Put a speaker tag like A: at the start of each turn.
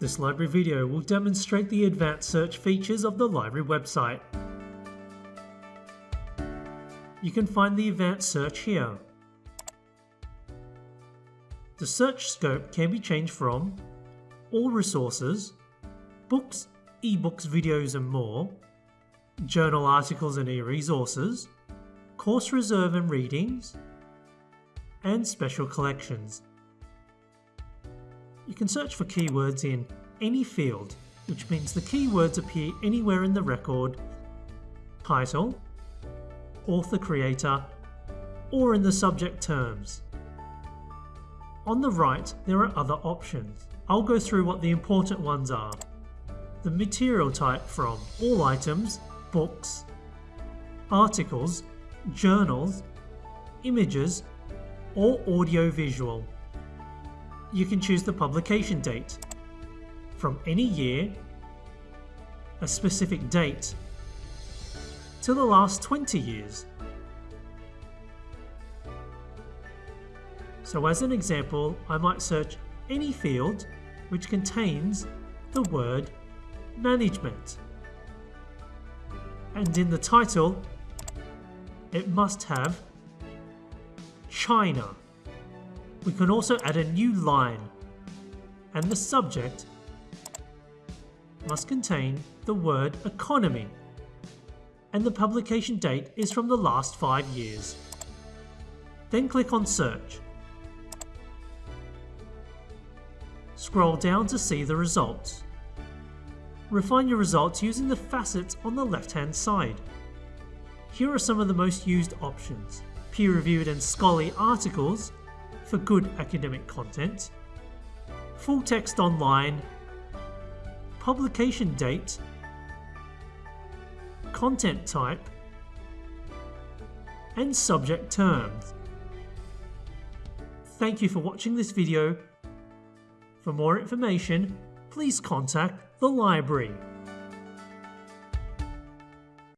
A: This library video will demonstrate the advanced search features of the library website. You can find the advanced search here. The search scope can be changed from all resources, books, ebooks, videos and more, journal articles and e-resources, course reserve and readings, and special collections. You can search for keywords in any field, which means the keywords appear anywhere in the record, title, author creator, or in the subject terms. On the right, there are other options. I'll go through what the important ones are. The material type from all items, books, articles, journals, images, or audio-visual. You can choose the publication date from any year, a specific date, to the last 20 years. So as an example, I might search any field which contains the word management. And in the title, it must have China. We can also add a new line and the subject must contain the word economy and the publication date is from the last 5 years. Then click on search. Scroll down to see the results. Refine your results using the facets on the left hand side. Here are some of the most used options. Peer-reviewed and scholarly articles for good academic content, full text online, publication date, content type, and subject terms. Thank you for watching this video. For more information, please contact the library.